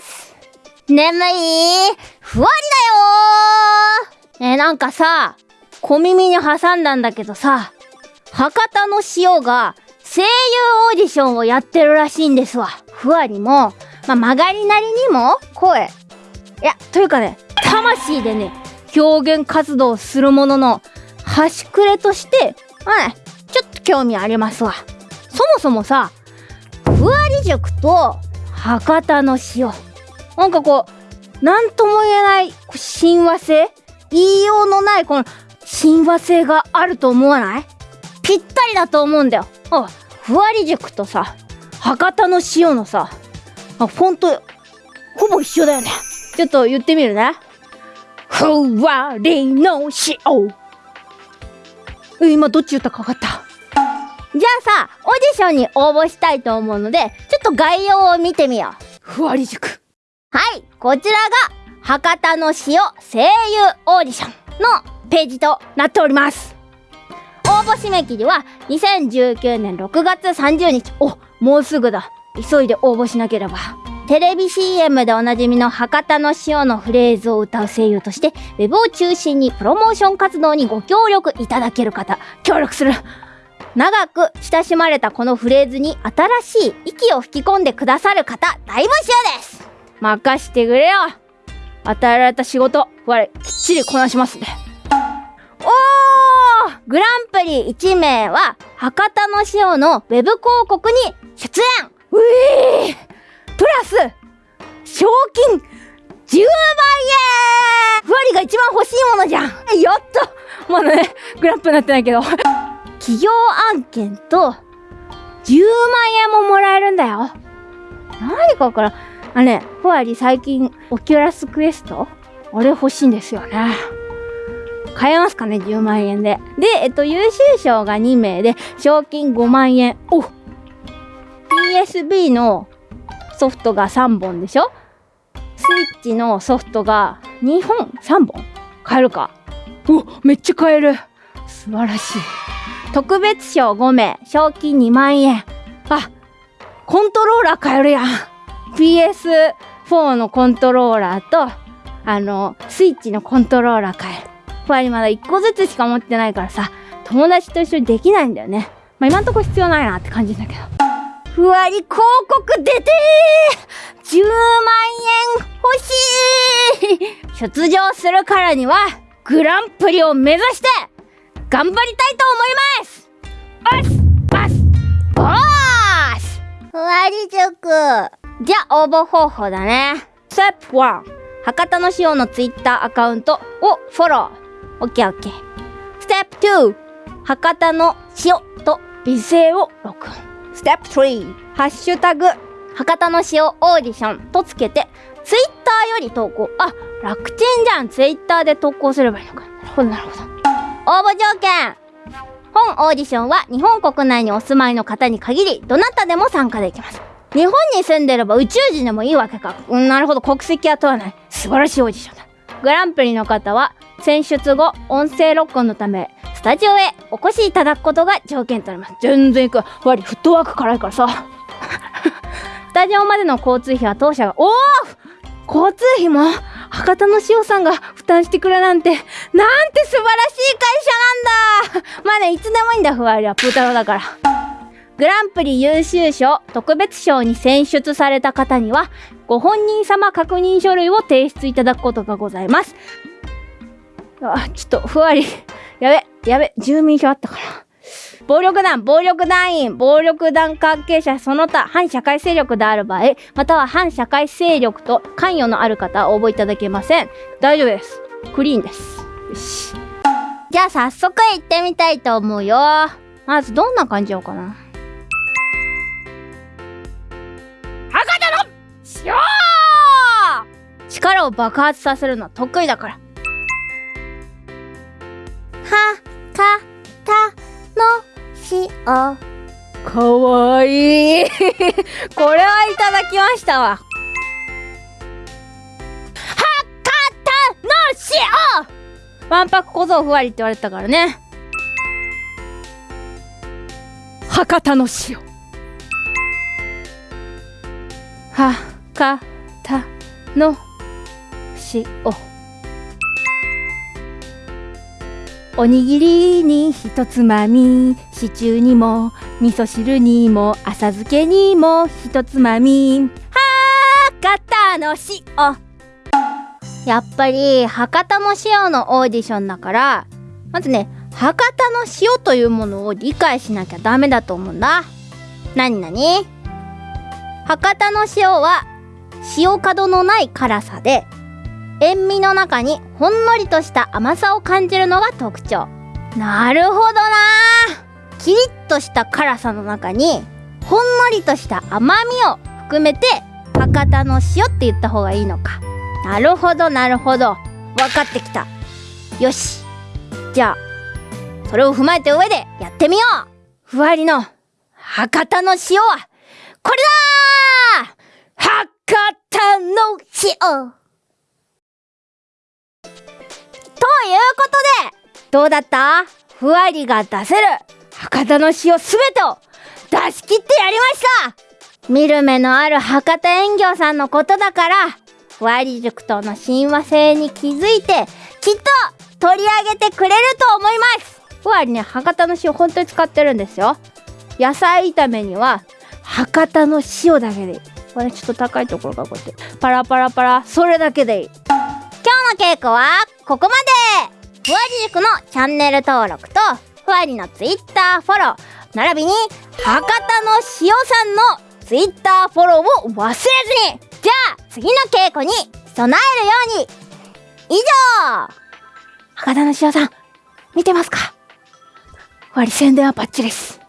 っす。眠い。ふわりだよ。えなんかさ小耳に挟んだんだけどさ博多の塩が声優オーディションをやってるらしいんですわ。ふわりも、まあ、曲がりなりにも声。いやというかね魂でね表現活動するものの端くれとしてまあねちょっと興味ありますわ。そもそもさふわり塾と博多の塩。なんかこうなんとも言えない親和性？言いようのないこの親和性があると思わない？ぴったりだと思うんだよ。あふわり塾とさ博多の塩のさあフォントほぼ一緒だよね。ちょっと言ってみるね。ふわりの塩。今どっち言ったか分かった？じゃあさ、オーディションに応募したいと思うので、ちょっと概要を見てみよう。ふわり塾。はい、こちらが、博多の塩声優オーディションのページとなっております。応募締め切りは2019年6月30日。お、もうすぐだ。急いで応募しなければ。テレビ CM でおなじみの博多の塩のフレーズを歌う声優として、ウェブを中心にプロモーション活動にご協力いただける方、協力する。長く親しまれたこのフレーズに新しい息を吹き込んでくださる方大募集です。任してくれよ。与えられた仕事我きっちりこなしますね。おー！グランプリ1名は博多の塩のウェブ広告に出演。うえー！プラス賞金10万円。ふわりが一番欲しいものじゃん。やった。まだねグランプになってないけど。企業案件と10万円ももらえるんだよ。何かから、あね、ふわり最近オキュラスクエストあれ欲しいんですよね。買えますかね ?10 万円で。で、えっと、優秀賞が2名で、賞金5万円。お !PSB のソフトが3本でしょ？スイッチのソフトが2本 ?3 本買えるかおめっちゃ買える素晴らしい。特別賞5名、賞金2万円。あ、コントローラー買えるやん。PS4 のコントローラーと、あの、スイッチのコントローラー買える。やっぱりまだ1個ずつしか持ってないからさ、友達と一緒にできないんだよね。まあ今んとこ必要ないなって感じだけど。ふわり広告出てー !10 万円欲しい出場するからには、グランプリを目指して頑張りり塾じゃあ応募方法だね。ステップ1博多の塩のツイッターアカウントをフォロー。オッケーオッケー。ステップ2博多の塩と美声を録音。ステップ3ハッシュタグ。博多の塩オーディションとつけてツイッターより投稿。あ楽ちんじゃん。ツイッターで投稿すればいいのか。なるほどなるほど。応募条件。本オーディションは日本国内にお住まいの方に限り、どなたでも参加できます。日本に住んでれば宇宙人でもいいわけか。うん、なるほど、国籍は問わない。素晴らしいオーディションだ。グランプリの方は、選出後、音声録音のため、スタジオへお越しいただくことが条件となります。全然行く。ふわり、フットワーク辛いからさ。スタジオまでの交通費は当社が、おお交通費も博多の塩さんが負担してくれなんて、なんて素晴らしい会社、いつでもいいんだ、ふわりは。プータローだから。グランプリ優秀賞特別賞に選出された方には、ご本人様確認書類を提出いただくことがございます。あ、ちょっと、ふわり。やべ、やべ、住民票あったから。暴力団、暴力団員、暴力団関係者、その他、反社会勢力である場合、または反社会勢力と関与のある方は、応募いただけません。大丈夫です。クリーンです。よし。じゃあ早速行ってみたいと思うよ。まずどんな感じようかな。博多の塩力を爆発させるのは得意だから。は、か、た、の、しおかわいいこれはいただきましたわわんぱく小僧ふわりって言われたからね。博多の塩。はかたたの塩。おにぎりにひとつまみ。シチューにも味噌汁にも浅漬けにもひとつまみ。博多の塩。やっぱり博多の塩のオーディションだからまずね博多の塩というものを理解しなきゃダメだと思うんだ。なになに博多の塩は塩角のない辛さで塩味の中にほんのりとした甘さを感じるのが特徴。なるほどな。キリッとした辛さの中にほんのりとした甘みを含めて博多の塩って言った方がいいのか。なるほどなるほど。分かってきた。よし。じゃあそれを踏まえた上でやってみよう。ふわりの博多の塩はこれだ博多の塩。ということでどうだった？ふわりが出せる博多の塩すべてを出し切ってやりました。見る目のある博多園業さんのことだからふわり塾との親和性に気づいてきっと取り上げてくれると思います。ふわりね博多の塩本当に使ってるんですよ。野菜炒めには博多の塩だけでいい。これちょっと高いところがこうやってパラパラパラそれだけでいい。今日の稽古はここまで。ふわり塾のチャンネル登録とふわりのツイッターフォロー。並びに博多の塩さんのツイッターフォローを忘れずに。じゃあ次の稽古に備えるように。以上。博多の塩さん見てますか？割り宣伝はバッチリです。